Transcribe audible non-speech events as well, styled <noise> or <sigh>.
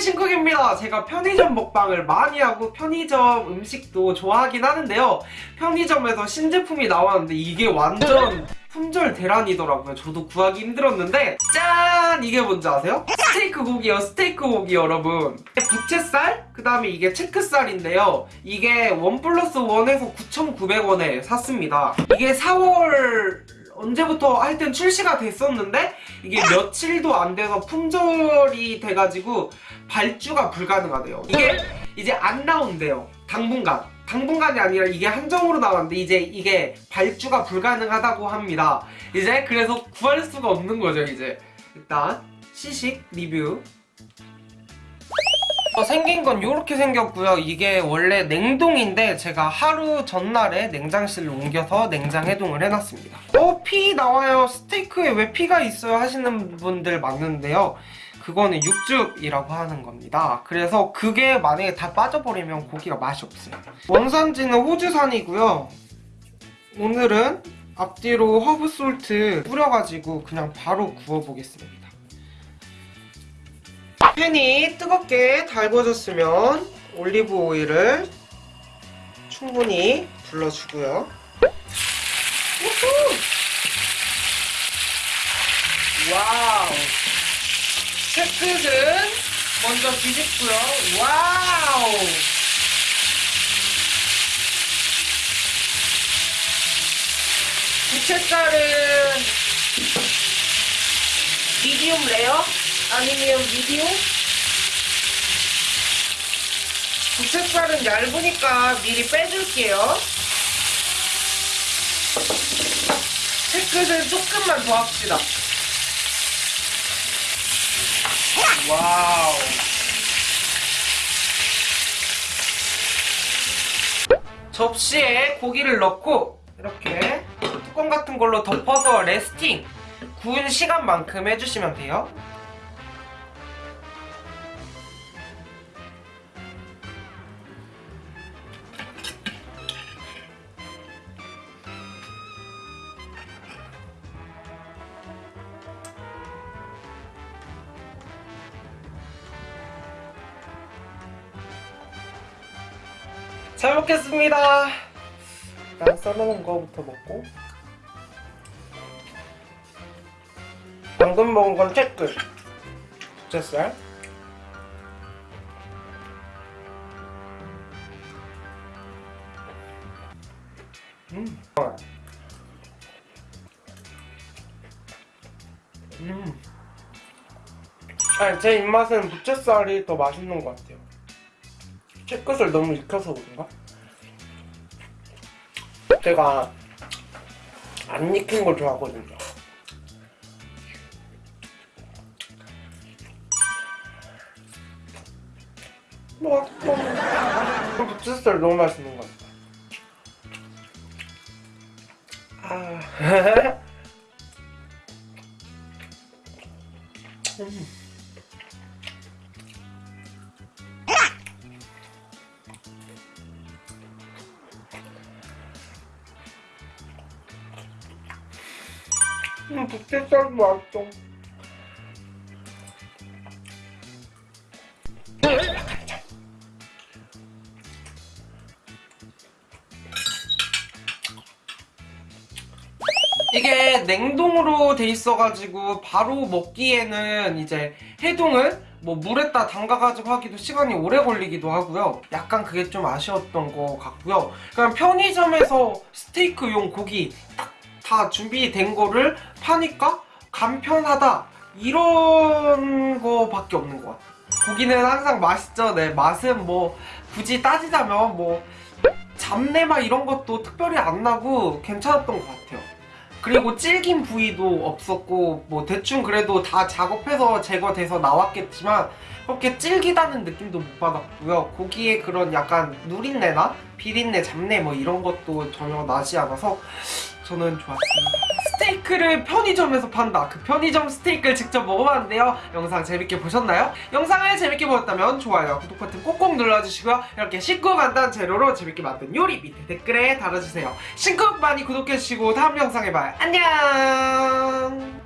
신쿡입니다. 제가 편의점 먹방을 많이 하고 편의점 음식도 좋아하긴 하는데요. 편의점에서 신제품이 나왔는데 이게 완전 <laughs> 품절 대란이더라고요. 저도 구하기 힘들었는데 짠! 이게 뭔지 아세요? 스테이크 고기요. 스테이크 고기 여러분. 부채살? 그 다음에 이게 체크살인데요. 이게 원 플러스 원에서 9,900원에 샀습니다. 이게 4월 언제부터 하여튼 출시가 됐었는데 이게 며칠도 안 돼서 품절이 돼가지고 발주가 불가능하대요. 이게 이제 안 나온대요. 당분간. 당분간이 아니라 이게 한정으로 나왔는데 이제 이게 발주가 불가능하다고 합니다. 이제 그래서 구할 수가 없는 거죠, 이제. 일단 시식 리뷰. 어, 생긴 건 이렇게 생겼고요. 이게 원래 냉동인데 제가 하루 전날에 냉장실로 옮겨서 냉장 해동을 해놨습니다. 어, 피 나와요. 스테이크에 왜 피가 있어요? 하시는 분들 많은데요. 그거는 육즙이라고 하는 겁니다. 그래서 그게 만약에 다 빠져버리면 고기가 맛이 없어요. 원산지는 호주산이고요. 오늘은 앞뒤로 허브솔트 뿌려가지고 그냥 바로 구워보겠습니다. 팬이 뜨겁게 달궈졌으면 올리브 오일을 충분히 둘러주고요. 우후! wow! 채끝은 먼저 뒤집고요. wow! 부채살은 medium rare? 아니면 medium? 부채살은 얇으니까 미리 빼줄게요. 채끝은 조금만 더 합시다. wow. 접시에 고기를 넣고 이렇게 뚜껑 같은 걸로 덮어서 resting 구운 시간만큼 해주시면 돼요. 잘 먹겠습니다. 일단 썰어놓은 거부터 먹고 방금 먹은 건 채끝 부채살 음. 음. 아니 제 입맛은 부채살이 더 맛있는 것 같아요 채끝을 너무 익혀서 그런가? 제가 안 익힌 걸 좋아하거든요. 맛있다. 부채살 너무 맛있는 것 같아. 아. 음. <laughs> 음, 부채살도 맛있어. 이게 냉동으로 돼 있어가지고 바로 먹기에는 이제 해동을 뭐 물에다 담가가지고 하기도 시간이 오래 걸리기도 하고요. 약간 그게 좀 아쉬웠던 것 같고요. 그냥 편의점에서 스테이크용 고기 딱 다 준비된 거를 파니까 간편하다 이런 거밖에 없는 것 같아요. 고기는 항상 맛있죠. 네, 맛은 뭐 굳이 따지자면 뭐 잡내맛 이런 것도 특별히 안 나고 괜찮았던 것 같아요. 그리고 질긴 부위도 없었고 뭐 대충 그래도 다 작업해서 제거돼서 나왔겠지만 그렇게 질기다는 느낌도 못 받았고요. 고기에 그런 약간 누린내나 비린내, 잡내 뭐 이런 것도 전혀 나지 않아서 저는 좋았습니다. 스테이크를 편의점에서 판다. 그 편의점 스테이크를 직접 먹어봤는데요. 영상 재밌게 보셨나요? 영상을 재밌게 보셨다면 좋아요, 구독 버튼 꼭꼭 눌러주시고요. 이렇게 쉽고 간단 재료로 재밌게 만든 요리 밑에 댓글에 달아주세요. 신쿡 많이 구독해주시고 다음 영상에 봐요. 안녕!